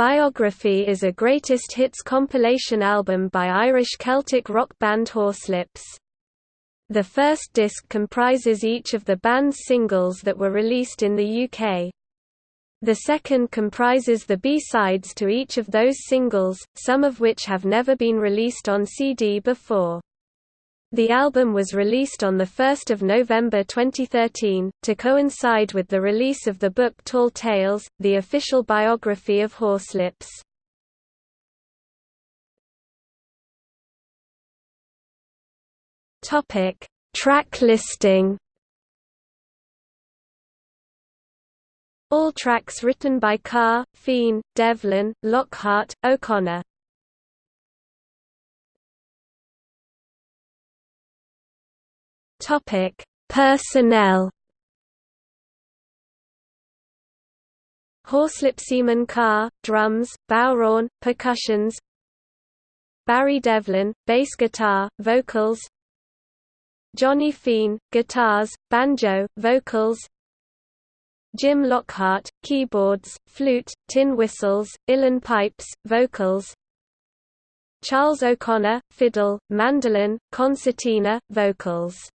Biography is a greatest hits compilation album by Irish Celtic rock band Horslips. The first disc comprises each of the band's singles that were released in the UK. The second comprises the B-sides to each of those singles, some of which have never been released on CD before. The album was released on 1 November 2013, to coincide with the release of the book Tall Tales, the official biography of Horslips. Track listing All tracks written by Carr, Fean, Devlin, Lockhart, O'Connor. Topic: Personnel. Horslip Carr, drums, bodhrán, percussions. Barry Devlin, bass guitar, vocals. Johnny Fean, guitars, banjo, vocals. Jim Lockhart, keyboards, flute, tin whistles, uilleann pipes, vocals Charles O'Connor, fiddle, mandolin, concertina, vocals